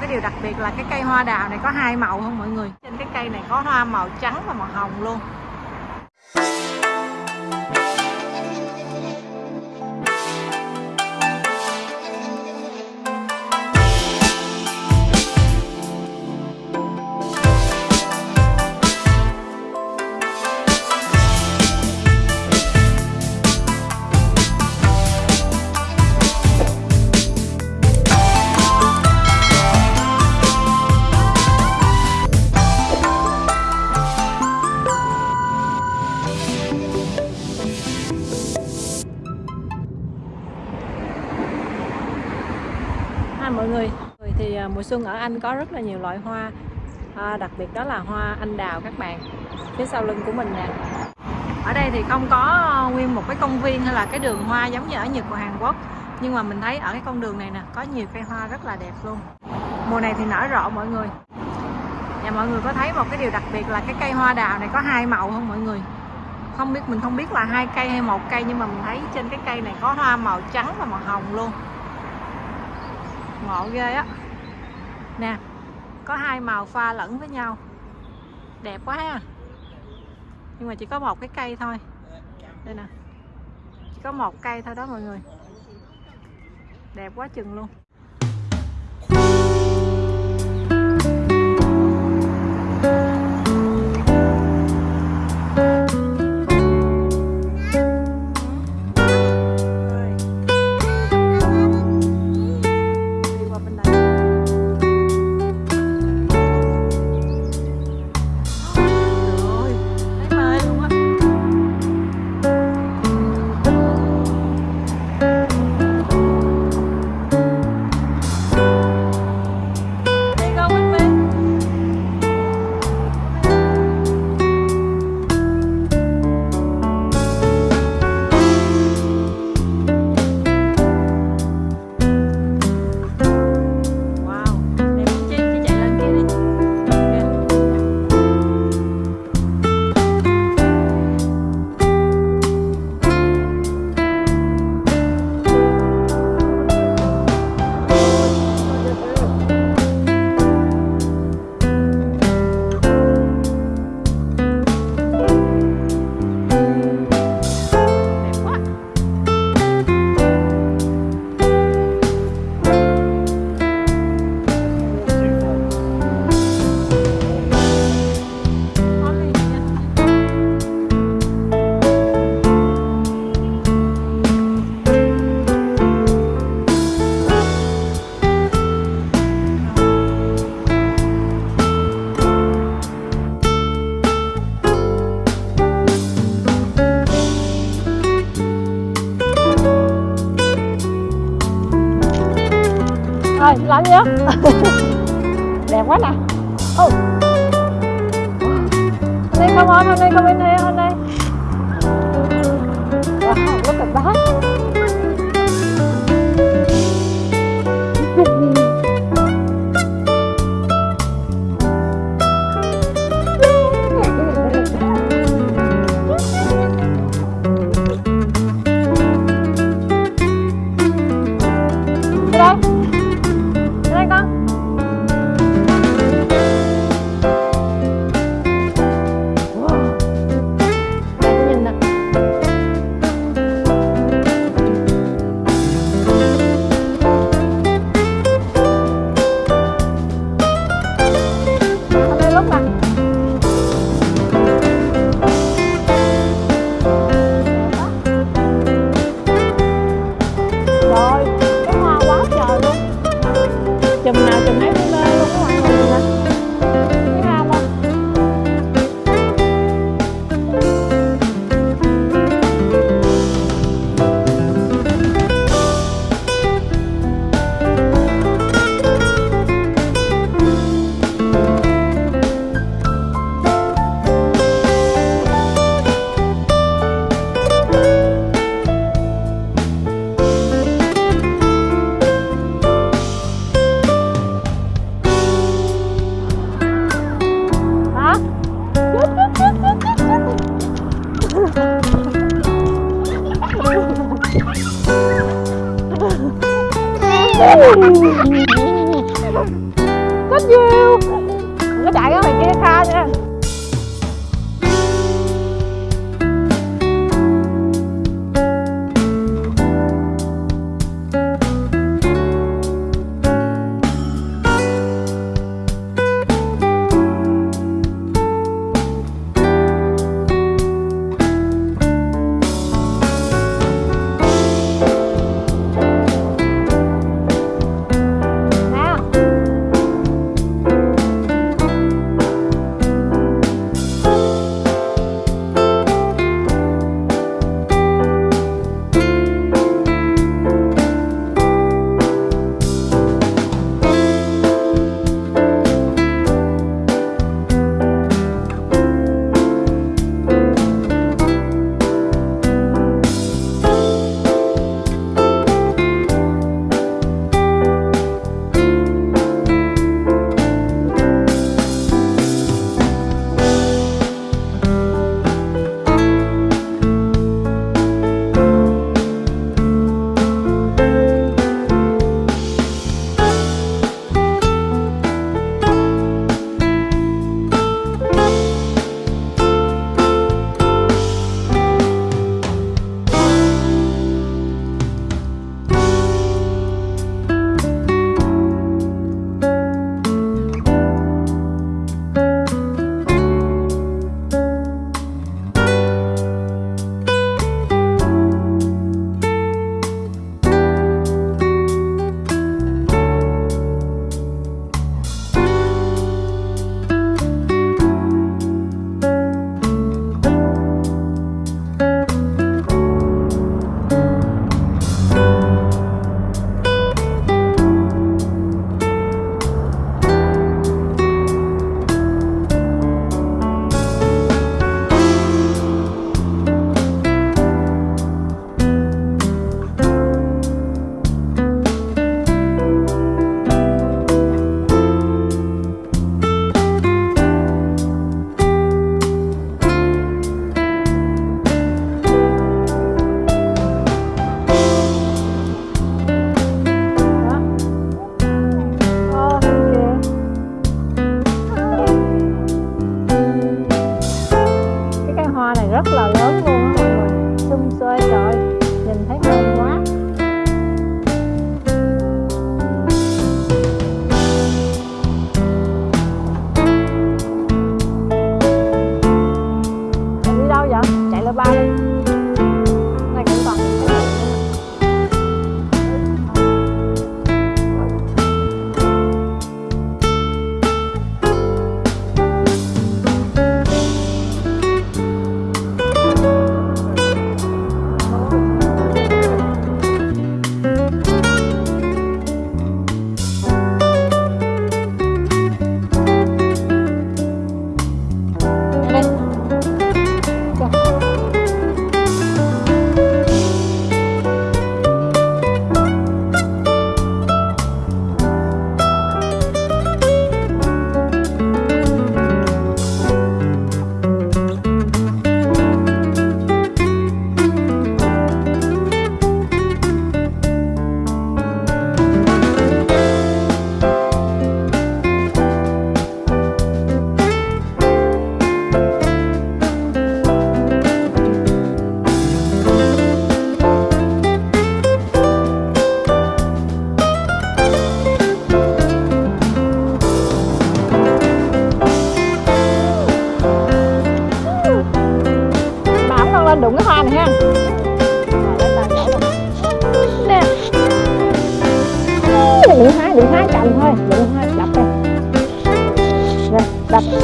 cái điều đặc biệt là cái cây hoa đào này có hai màu không mọi người? Trên cái cây này có hoa màu trắng và màu hồng luôn. Chung ở Anh có rất là nhiều loại hoa. À, đặc biệt đó là hoa anh đào các bạn phía sau lưng của mình nè. Ở đây thì không có ờ, nguyên một cái công viên hay là cái đường hoa giống như ở Nhật và Hàn Quốc. Nhưng mà mình thấy ở cái con đường này nè có nhiều cây hoa rất là đẹp luôn. Mùa này thì nở rộ mọi người. Và mọi người có thấy một cái điều đặc biệt là cái cây hoa đào này có hai màu không mọi người? Không biết mình không biết là hai cây hay một cây nhưng mà mình thấy trên cái cây này có hoa màu trắng và màu hồng luôn. Ngộ ghê á nè, có hai màu pha lẫn với nhau. Đẹp quá ha. Nhưng mà chỉ có một cái cây thôi. Đây nè. Chỉ có một cây thôi đó mọi người. Đẹp quá chừng luôn. Lạnh lắm nhá đẹp quá nè. Oh. hôm nay không on hôm nay không bên here hôm nay wow, look at that. lớp ba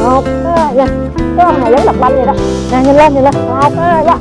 một nha dạ. cái ông này giống đập banh vậy đó. Nè, nhìn lên nhìn lên. Dạ, một nha